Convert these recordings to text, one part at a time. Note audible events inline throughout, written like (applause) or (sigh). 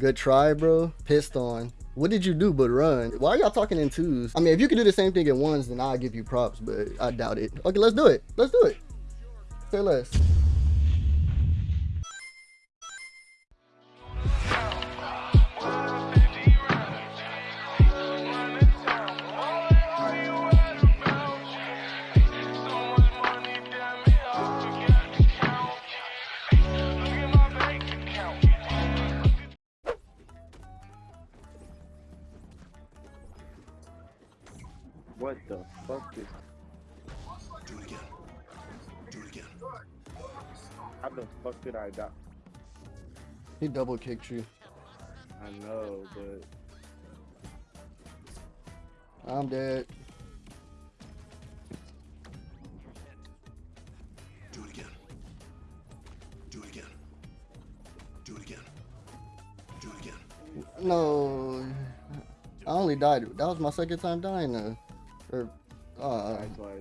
Good try, bro. Pissed on. What did you do but run? Why are y'all talking in twos? I mean, if you could do the same thing in ones, then I'll give you props, but I doubt it. Okay, let's do it. Let's do it. Say less. How the fuck did I die? He double kicked you. I know, but I'm dead. Do it again. Do it again. Do it again. Do it again. No. I only died. That was my second time dying though. Or, uh, that's why.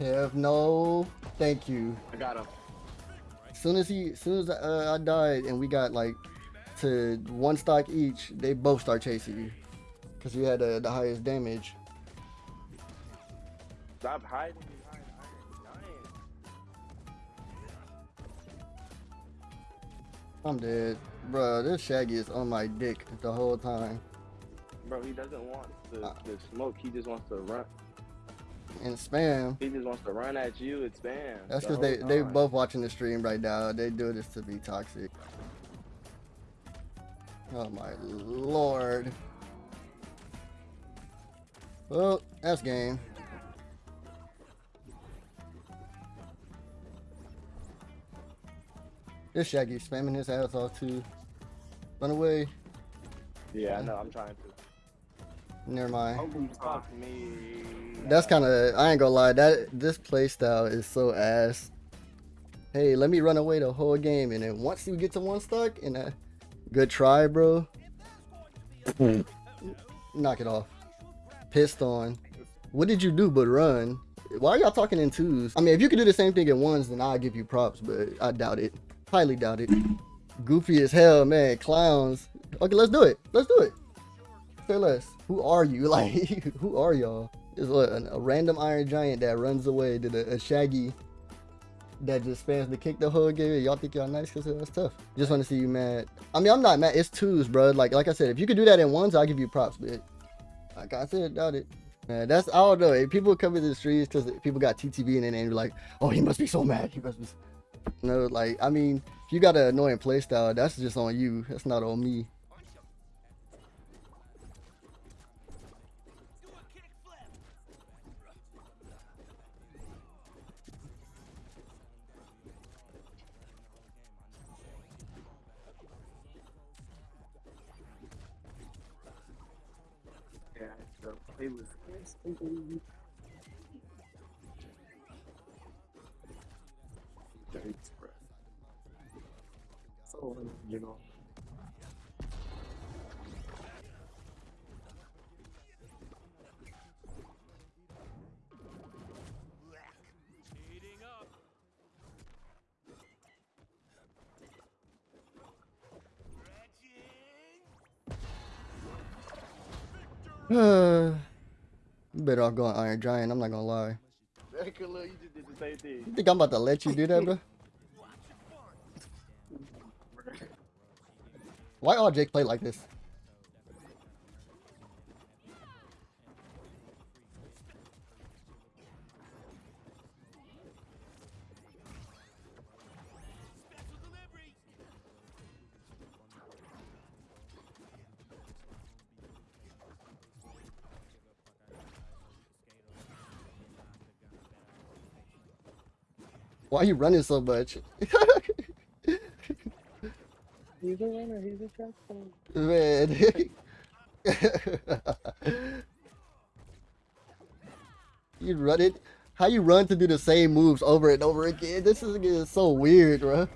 Kev, no. Thank you. I got him. As soon as he, soon as uh, I died and we got like to one stock each, they both start chasing you because you had uh, the highest damage. Stop hiding behind I'm dead, bro. This Shaggy is on my dick the whole time Bro, he doesn't want the, Uh. the smoke. He just wants to run. And spam. He just wants to run at you and spam. That's the because they whole they time. both watching the stream right now. They do this to be toxic. Oh my lord. Well, that's game. This Shaggy spamming his ass off too. Run away. Yeah, I know. I'm trying to. Never mind. That's kind of I ain't gonna lie. That this playstyle is so ass. Hey, let me run away the whole game, and then once you get to one stock, and a good try, bro. (laughs) Knock it off. Pissed on. What did you do but run? Why are y'all talking in twos? I mean, if you could do the same thing in ones, then I'll give you props, but I doubt it. Highly doubt it. Goofy as hell, man. Clowns. Okay, let's do it. Let's do it. Less. Who are you? (laughs) Oh. Like, who are y'all? Is what a, a random Iron Giant that runs away to the, a Shaggy that just spams the kick the whole game. Y'all think y'all nice because that's tough. Just want to see you mad. I mean, I'm not mad. It's twos, bro. Like, like I said, if you could do that in ones, I'll give you props. But like I said, doubt it. Man, that's I don't know. If people come into the streets because people got TTV and then they're like, oh, he must be so mad. He must be. No, like I mean, if you got an annoying playstyle, that's just on you. That's not on me. Very express. So, you know. you better off going Iron Giant. I'm not gonna lie. Very good, look, you just did the same thing. You think I'm about to let you do that, bro? Why all Jake play like this? Why are you running so much? (laughs) He's a runner, he's a track. Man. (laughs) you run it. How you run to do the same moves over and over again? This is getting so weird, bro.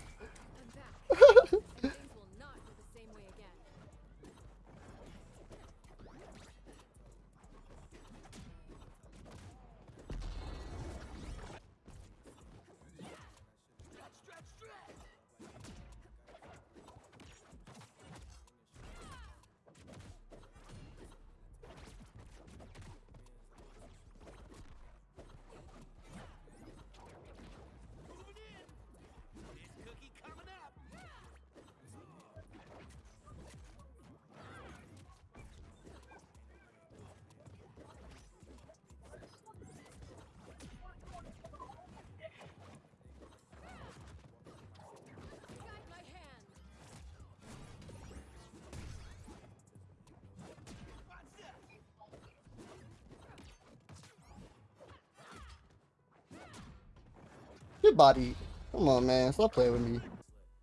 Body. Come on, man. Stop playing with me.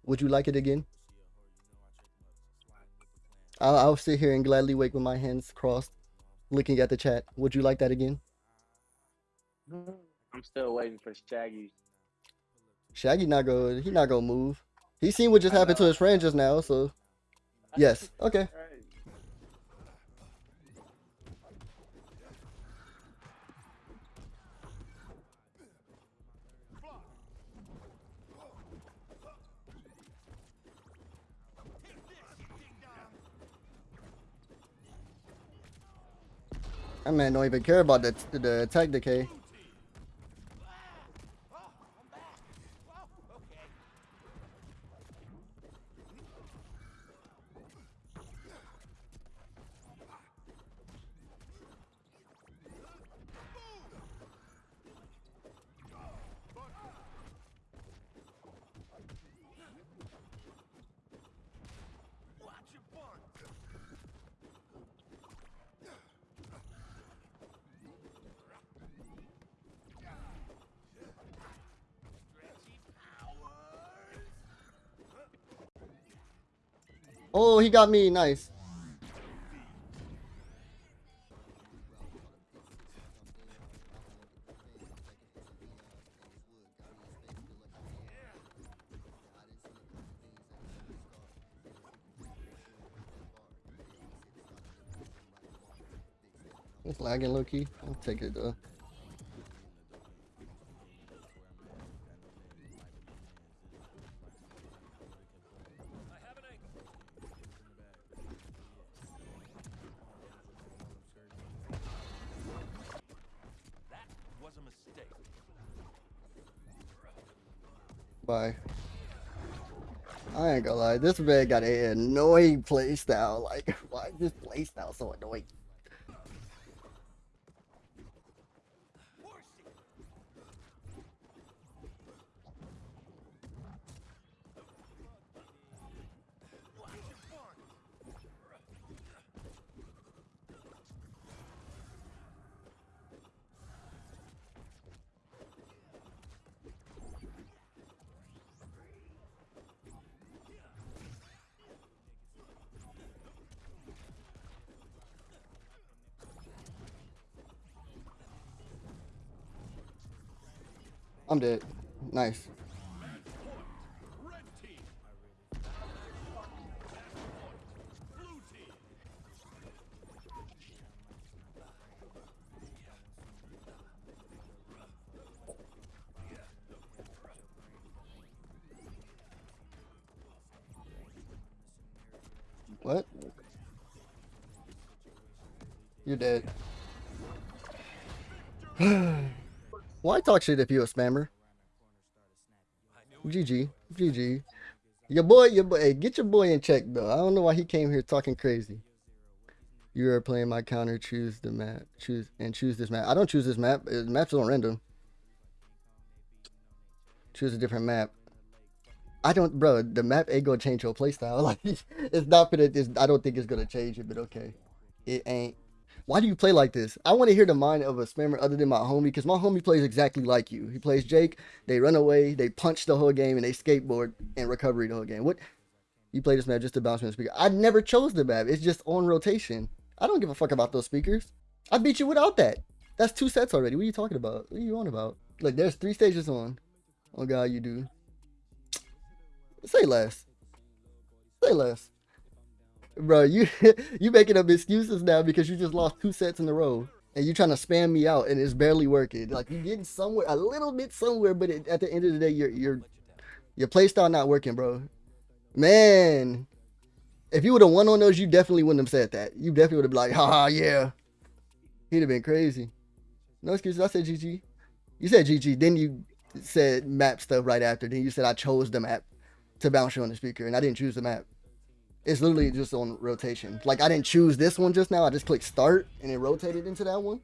Would you like it again? I'll, I'll sit here and gladly wait with my hands crossed, looking at the chat. Would you like that again? Mm, I'm still waiting for Shaggy. Shaggy not go. He not gonna move. He seen what just I happened to his friend just now. So (laughs) yes. Okay. That man don't even care about the the attack decay. Oh, he got me. Nice. It's lagging low key. I'll take it though. This man got an annoying playstyle. Like, (laughs) why is this playstyle so annoying? I'm dead. Nice. What? (sighs) You're dead. (sighs) (laughs) Why talk shit if you a spammer? GG. GG. Your boy, your boy, hey, get your boy in check though. I don't know why he came here talking crazy. You are playing my counter. Choose the map. Choose and choose this map. I don't choose this map. Uh, Maps on random. Choose a different map. I don't, bro. The map ain't gonna change your playstyle. (laughs) Like, it's not gonna. It's, I don't think it's gonna change it, but okay. It ain't. Why do you play like this? I want to hear the mind of a spammer other than my homie, because my homie plays exactly like you. He plays Jake. They run away. They punch the whole game, and they skateboard and recovery the whole game. What? You play this map just to bounce from the speaker. I never chose the map. It's just on rotation. I don't give a fuck about those speakers. I beat you without that. That's two sets already. What are you talking about? What are you on about? Like, there's three stages on. Oh God, you do. Say less. Say less. Bro, you (laughs) you making up excuses now because you just lost two sets in a row. And you're trying to spam me out and it's barely working. Like you're getting somewhere a little bit somewhere, but it, at the end of the day, your your your play style not working, bro. Man, if you would have won on those, you definitely wouldn't have said that. You definitely would have been like, haha, yeah. He'd have been crazy. No excuses. I said GG. You said GG. Then you said map stuff right after. Then you said I chose the map to bounce you on the speaker, and I didn't choose the map. It's literally just on rotation. Like I didn't choose this one just now. I just clicked start and it rotated into that one.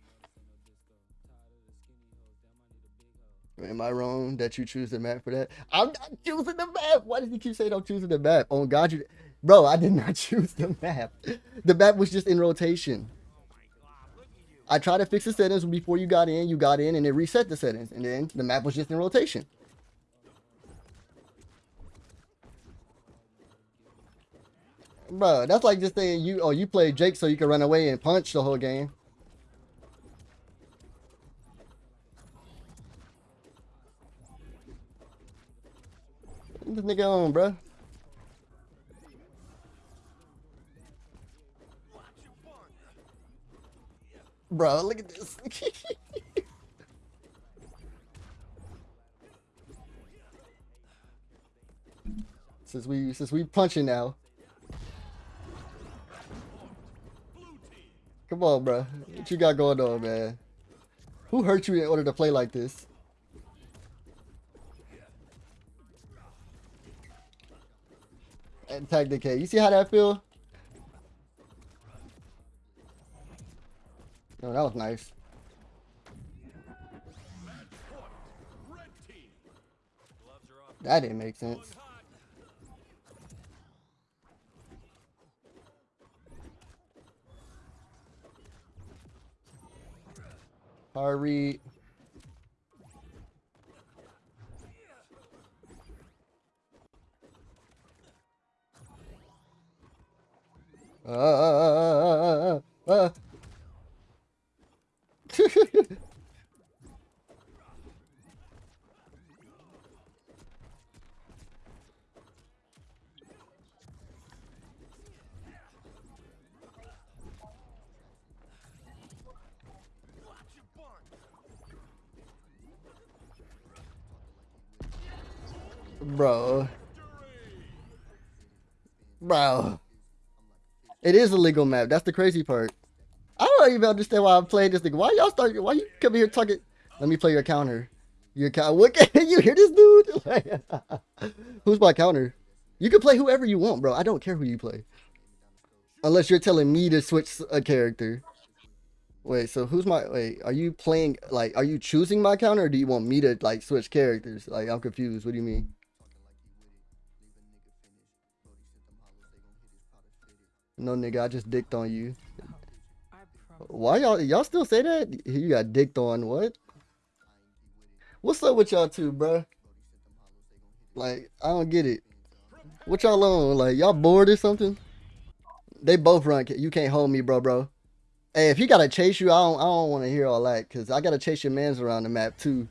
Am I wrong that you choose the map for that? I'm not choosing the map. Why did you keep saying I'm choosing the map? Oh God, you, bro, I did not (laughs) choose the map. The map was just in rotation. I tried to fix the settings before you got in. You got in and it reset the settings, and then the map was just in rotation. Bro, that's like just saying you oh you play Jake so you can run away and punch the whole game. This nigga on, bro. Bro, look at this. (laughs) since we since we punching now. Come on, bro. What you got going on, man? Who hurt you in order to play like this? And tag decay. You see how that feel? No, that was nice. That didn't make sense. Hurry. Bro. Bro. It is a legal map. That's the crazy part. I don't even understand why I'm playing this thing. Why y'all start? Why you come here talking? Let me play your counter. Your counter. What? Can (laughs) you hear this dude? (laughs) Who's my counter? You can play whoever you want, bro. I don't care who you play. Unless you're telling me to switch a character. Wait, so who's my wait, are you playing like are you choosing my counter or do you want me to like switch characters? Like I'm confused. What do you mean? No nigga, I just dicked on you. Why y'all y'all still say that? You got dicked on what? What's up with y'all two, bro? Like, I don't get it. What y'all on? Like, y'all bored or something? They both run. You can't hold me, bro, bro. Hey, if he gotta chase you, I don't I don't wanna hear all that, cause I gotta chase your mans around the map too.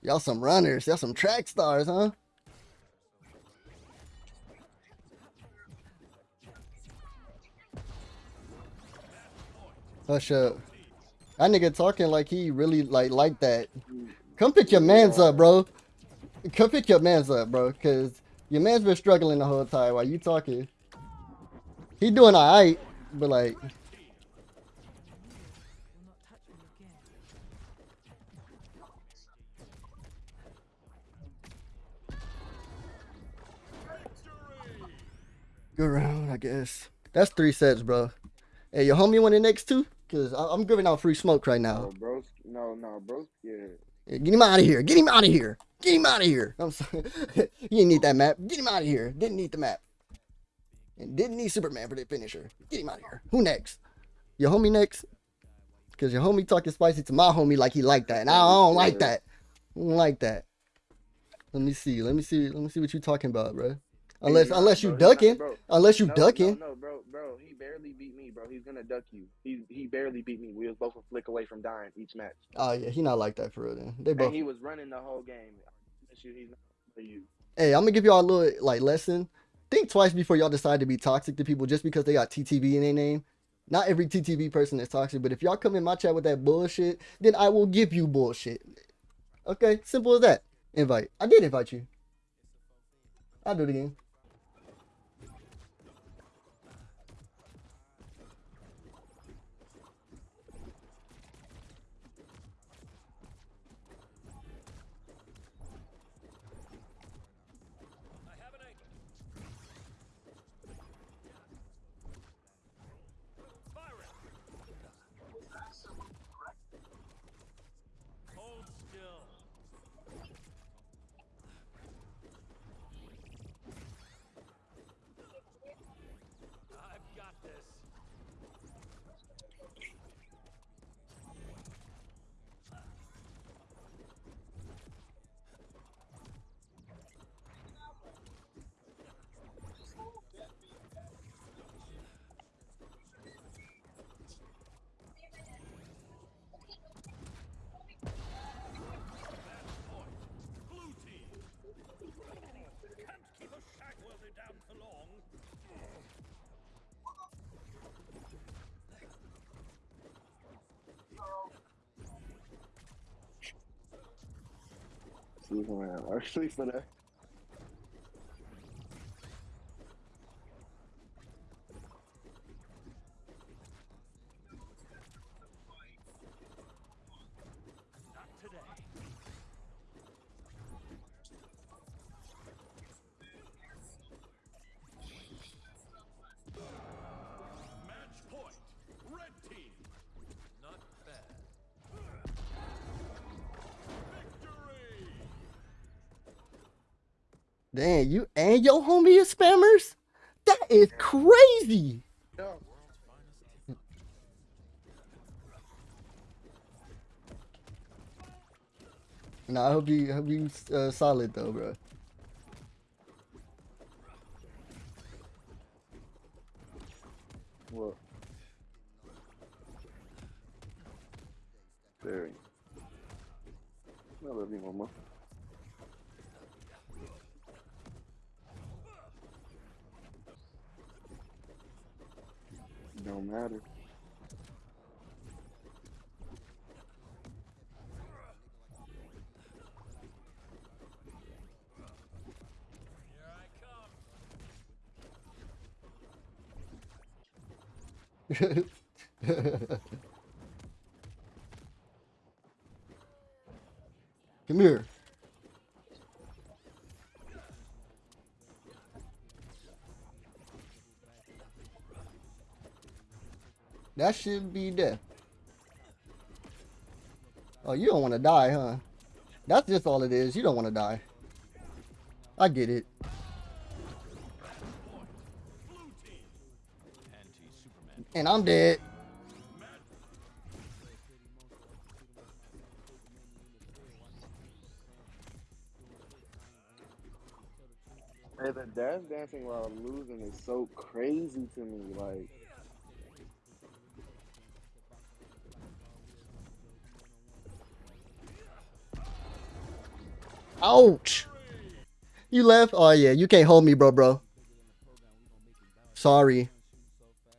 Y'all some runners, y'all some track stars, huh? Hush up. That nigga talking like he really like like that. Come pick your mans up, bro. Come pick your mans up, bro. Cause your man's been struggling the whole time while you talking. He doing alright, but like Good round, I guess. That's three sets, bro. Hey, your homie want the next two? Cause I- I'm giving out free smoke right now. No, bro. No, no, bro. Yeah. Yeah, Get him out of here. Get him out of here. Get him out of here. I'm sorry. (laughs) you didn't need that map. Get him out of here. Didn't need the map. And didn't need Superman for the finisher. Get him out of here. Who next? Your homie next? Because your homie talking spicy to my homie like he like that. And I don't like that. I don't like that. Let me see. Let me see. Let me see what you talking about, bro. Unless not, unless you bro. Ducking. bro. Unless you no, ducking. No, no, bro, bro. He barely beat me, bro. He's gonna duck you. He he barely beat me. We was both a flick away from dying each match. Oh yeah, he not like that for real. Then they both. And he was running the whole game. I promise you, he's not for you. Hey, I'm gonna give y'all a little like lesson. Think twice before y'all decide to be toxic to people just because they got TTV in their name. Not every TTV person is toxic, but if y'all come in my chat with that bullshit, then I will give you bullshit. Okay, simple as that. Invite. I did invite you. I'll do it again. Me, man. Actually, for that. Damn, you and your homie is spammers? That is crazy. No. Nah, I hope you hope you uh, solid though, bro. What? Very. I love you, mama. Don't matter. (laughs) Come here. That should be death. Oh, you don't want to die, huh? That's just all it is. You don't want to die. I get it. And I'm dead. Hey, the dance dancing while losing is so crazy to me. Like, Ouch. You left? Oh, yeah. You can't hold me, bro, bro. Sorry.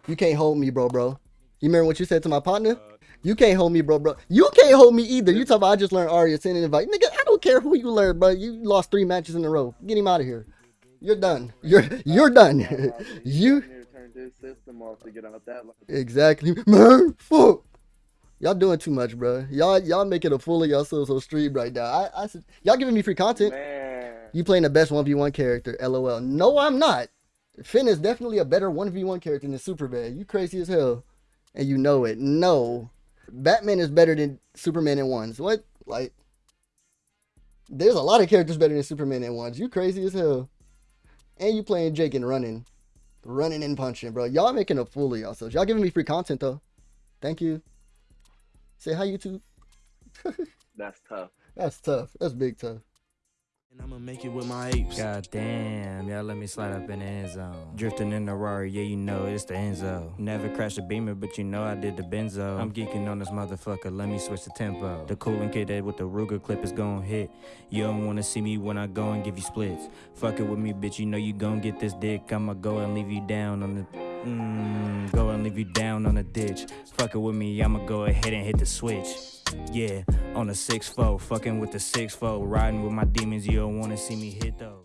You can't hold me, bro, bro. You remember what you said to my partner? You can't hold me, bro, bro. You can't hold me either. You talk about I just learned Arya send an invite. Nigga, I don't care who you learned, bro. You lost three matches in a row. Get him out of here. You're done. You're you're done. (laughs) you need to turn this system off to get out that. Like, exactly. Man, fuck. Y'all doing too much, bro. Y'all y'all making a fool of yourselves on stream right now. I, I y'all giving me free content. man, You playing the best 1v1 character, lol. No, I'm not. Finn is definitely a better 1v1 character than Superman. You crazy as hell. And you know it. No. Batman is better than Superman in ones. What? Like, there's a lot of characters better than Superman in ones. You crazy as hell. And you playing Jake and running. Running and punching, bro. Y'all making a fool of yourselves. Y'all giving me free content, though. Thank you. Say hi, YouTube. that's tough. That's tough. That's big tough. And I'ma make it with my apes. God damn, y'all let me slide up in the end zone. Drifting in the Rari, yeah, you know it's the Enzo. Never crashed a beamer, but you know I did the benzo. I'm geeking on this motherfucker, let me switch the tempo. The cooling kid that with the Ruger clip is gon' hit. You don't wanna see me when I go and give you splits. Fuck it with me, bitch, you know you gon' get this dick. I'ma go and leave you down on the. Mmm, go and leave you down on the ditch. Fuck it with me, I'ma go ahead and hit the switch. Yeah, on the 6 4, fucking with the 6 4, riding with my demons, you don't wanna see me hit though.